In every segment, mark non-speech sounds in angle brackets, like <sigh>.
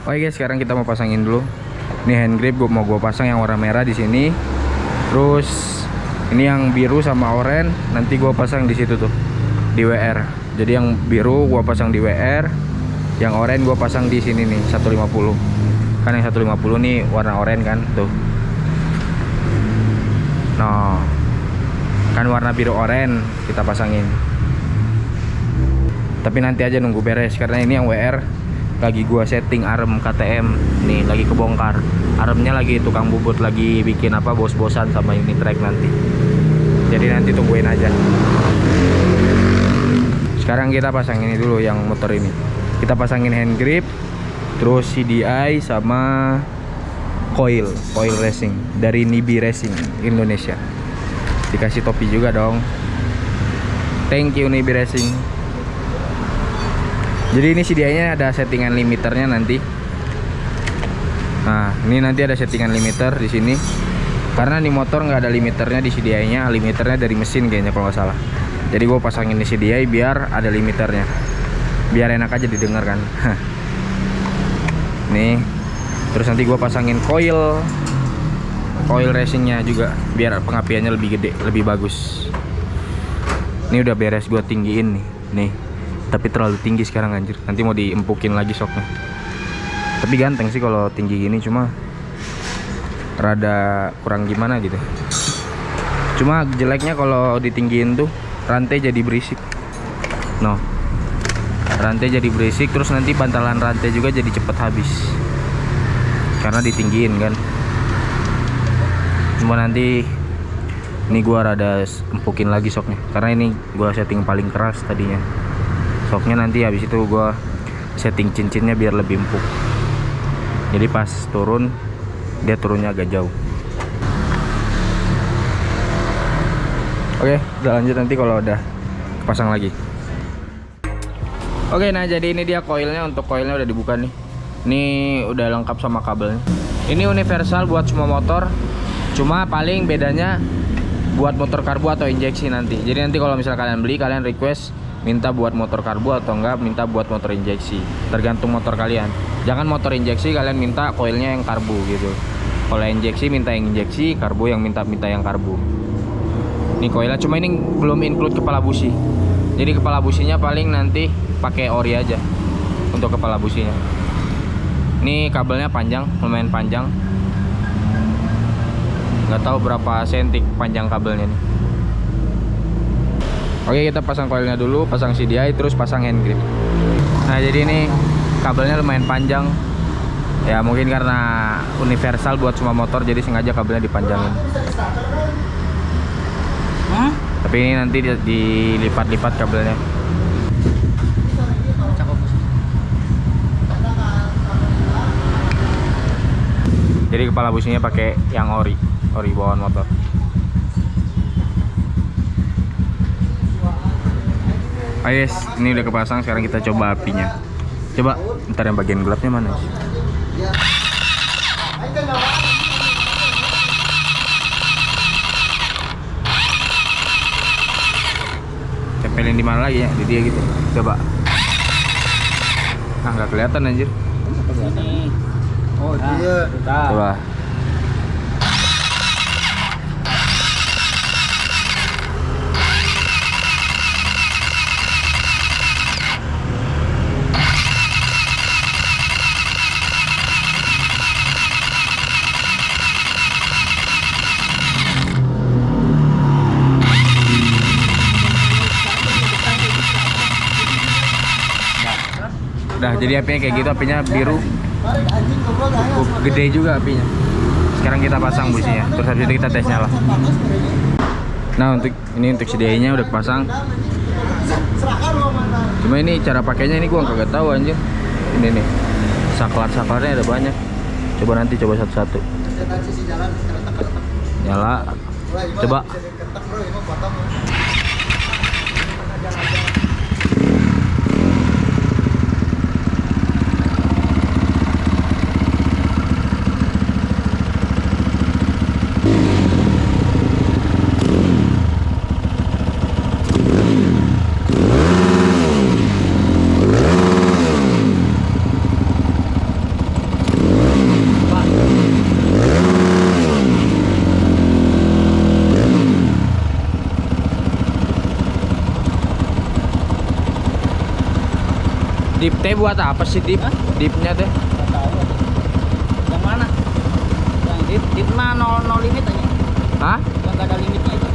Oke guys, sekarang kita mau pasangin dulu. Ini hand grip gua mau gua pasang yang warna merah di sini. Terus ini yang biru sama oranye nanti gua pasang di situ tuh di WR. Jadi yang biru gua pasang di WR, yang oranye gua pasang di sini nih 150. Kan yang 150 nih warna oranye kan tuh. Nah, kan warna biru oranye kita pasangin. Tapi nanti aja nunggu beres karena ini yang WR lagi gua setting arem KTM nih lagi kebongkar. Aremnya lagi tukang bubut lagi bikin apa bos-bosan sama unit track nanti. Jadi nanti tungguin aja. Sekarang kita pasang ini dulu yang motor ini. Kita pasangin hand grip terus CDI sama coil coil racing dari Nibi Racing Indonesia. Dikasih topi juga dong. Thank you Nibi Racing jadi ini CDI nya ada settingan limiternya nanti. Nah ini nanti ada settingan limiter di sini. Karena di motor nggak ada limiternya di CDI nya limiternya dari mesin kayaknya kalau nggak salah. Jadi gue pasangin di CDI biar ada limiternya. Biar enak aja didengar kan. <laughs> Nih terus nanti gue pasangin coil. Coil racingnya juga biar pengapiannya lebih gede lebih bagus. Ini udah beres gue tinggiin nih. Nih tapi terlalu tinggi sekarang anjir. Nanti mau diempukin lagi soknya. Tapi ganteng sih kalau tinggi gini cuma rada kurang gimana gitu. Cuma jeleknya kalau ditinggiin tuh rantai jadi berisik. No. Rantai jadi berisik terus nanti bantalan rantai juga jadi cepet habis. Karena ditinggiin kan. Cuma nanti ini gua rada empukin lagi soknya. Karena ini gua setting paling keras tadinya soknya nanti habis itu gua setting cincinnya biar lebih empuk. Jadi pas turun dia turunnya agak jauh. Oke udah lanjut nanti kalau udah pasang lagi. Oke nah jadi ini dia koilnya untuk koilnya udah dibuka nih. Ini udah lengkap sama kabelnya. Ini universal buat semua motor cuma paling bedanya buat motor karbu atau injeksi nanti. Jadi nanti kalau misal kalian beli kalian request minta buat motor karbu atau enggak minta buat motor injeksi. Tergantung motor kalian. Jangan motor injeksi kalian minta koilnya yang karbu gitu. Kalau injeksi minta yang injeksi karbu yang minta minta yang karbu. Ini koilnya cuma ini belum include kepala busi. Jadi kepala businya paling nanti pakai ori aja untuk kepala businya. Ini kabelnya panjang lumayan panjang. Nggak tahu berapa senti panjang kabelnya nih Oke kita pasang koilnya dulu pasang CDI terus pasang hand grip. Nah jadi ini kabelnya lumayan panjang. Ya mungkin karena universal buat semua motor jadi sengaja kabelnya dipanjangin. Hah? tapi ini nanti di- dilipat-lipat kabelnya. Jadi kepala businya pakai yang ori ori bawaan motor Ayo guys, ini udah kepasang sekarang kita coba apinya. Coba ntar yang bagian gelapnya mana? Tempelin di mana lagi ya? Di dia gitu. Coba. Nah nggak kelihatan anjir. Oh, dia. coba udah jadi apinya kayak gitu apinya biru. Cukup gede juga apinya. Sekarang kita pasang businya terus habis itu kita tes nyala nah untuk ini untuk CDI nya udah pasang cuma ini cara pakainya ini gua kagak tahu anjir. Ini nih saklar saklarnya ada banyak. Coba nanti coba satu-satu. Nyala. Coba Dip teh buat apa sih dip? Hah? Dipnya teh? Tahu. Yang mana? Yang dip, dip nah no, no limit aja. Hah? Yang nggak ada limitnya itu.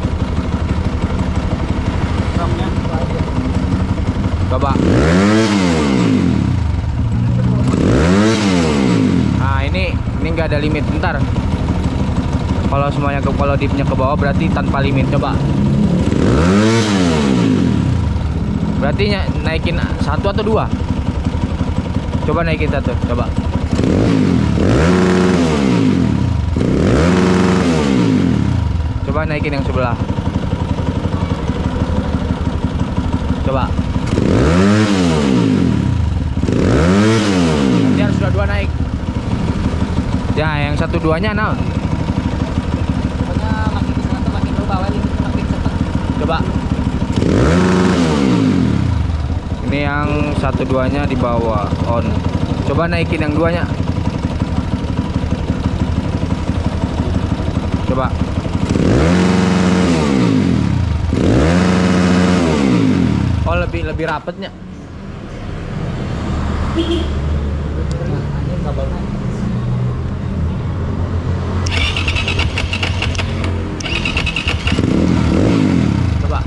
Aja. Coba. Nah ini ini nggak ada limit. Bentar. Kalau semuanya ke kalau dipnya ke bawah berarti tanpa limit. Coba. Berarti naikin satu atau dua? Coba naikin satu. Coba. Coba naikin yang sebelah. Coba. Nanti harus dua-dua naik. Ya, yang satu duanya nah. Makin makin lu bawa makin cepet. Coba. Ini yang satu duanya di bawah on. Coba naikin yang duanya. Coba. Oh lebih lebih rapetnya. Nah, ini kabelnya. Coba.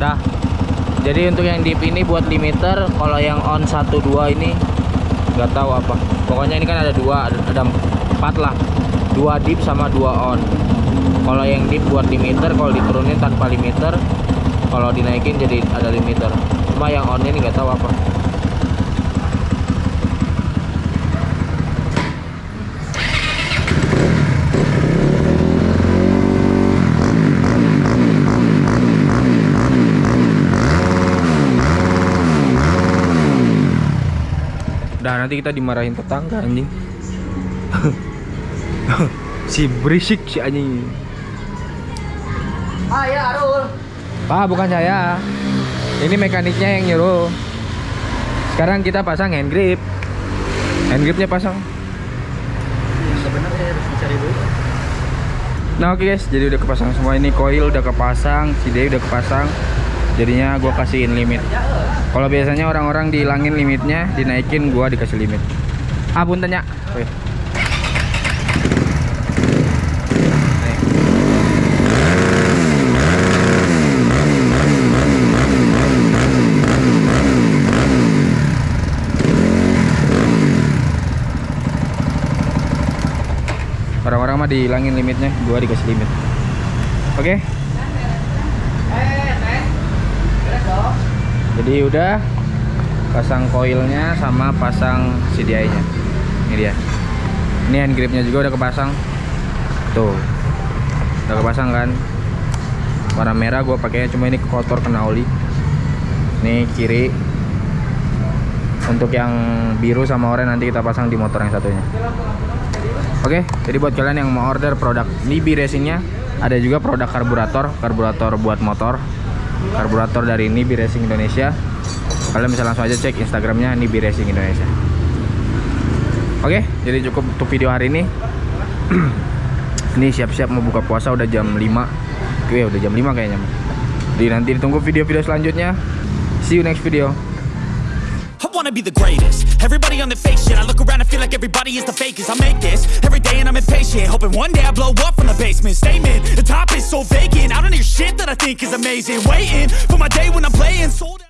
Dah. Jadi untuk yang deep ini buat limiter, kalau yang on 1 2 ini nggak tahu apa. Pokoknya ini kan ada dua, ada, ada empat lah. Dua deep sama dua on. Kalau yang deep buat limiter, kalau diturunin tanpa limiter, kalau dinaikin jadi ada limiter. Cuma yang on ini nggak tahu apa. Dah nanti kita dimarahin tetangga anjing. <laughs> si berisik si anjing. Ah ya Arul. Pak, bukan saya. Ini mekaniknya yang nyuruh. Sekarang kita pasang hand grip. Hand gripnya pasang. Sebenarnya harus dicari dulu. Nah oke guys, jadi udah kepasang semua ini coil udah kepasang, CD udah kepasang. Jadinya gua kasihin limit. Kalau biasanya orang-orang dihilangin limitnya, dinaikin gua dikasih limit. Ah puntennya. Oke. Nih. Orang-orang mah dihilangin limitnya, gua dikasih limit. Oke. Jadi udah pasang koilnya sama pasang CDI-nya. Ini dia. Ini hand gripnya juga udah kepasang. Tuh. Udah kepasang kan? Warna merah gua pakainya cuma ini kotor kena oli. Ini kiri. Untuk yang biru sama oranye nanti kita pasang di motor yang satunya. Oke, jadi buat kalian yang mau order produk Nibi Racingnya, ada juga produk karburator, karburator buat motor, karburator dari Nibi Racing Indonesia. Kalian bisa langsung aja cek Instagramnya Nibi Racing Indonesia. Oke, jadi cukup untuk video hari ini. <clears throat> ini siap-siap mau buka puasa udah jam 5 Oke, udah jam 5 kayaknya. Jadi nanti ditunggu video-video selanjutnya. See you next video. Wanna be the greatest. Everybody on the fake shit. I look around and feel like everybody is the fakest. I make this every day and I'm impatient. Hoping one day I blow up from the basement. Statement, the top is so vacant. I don't hear shit that I think is amazing. Waiting for my day when I'm playing sold out.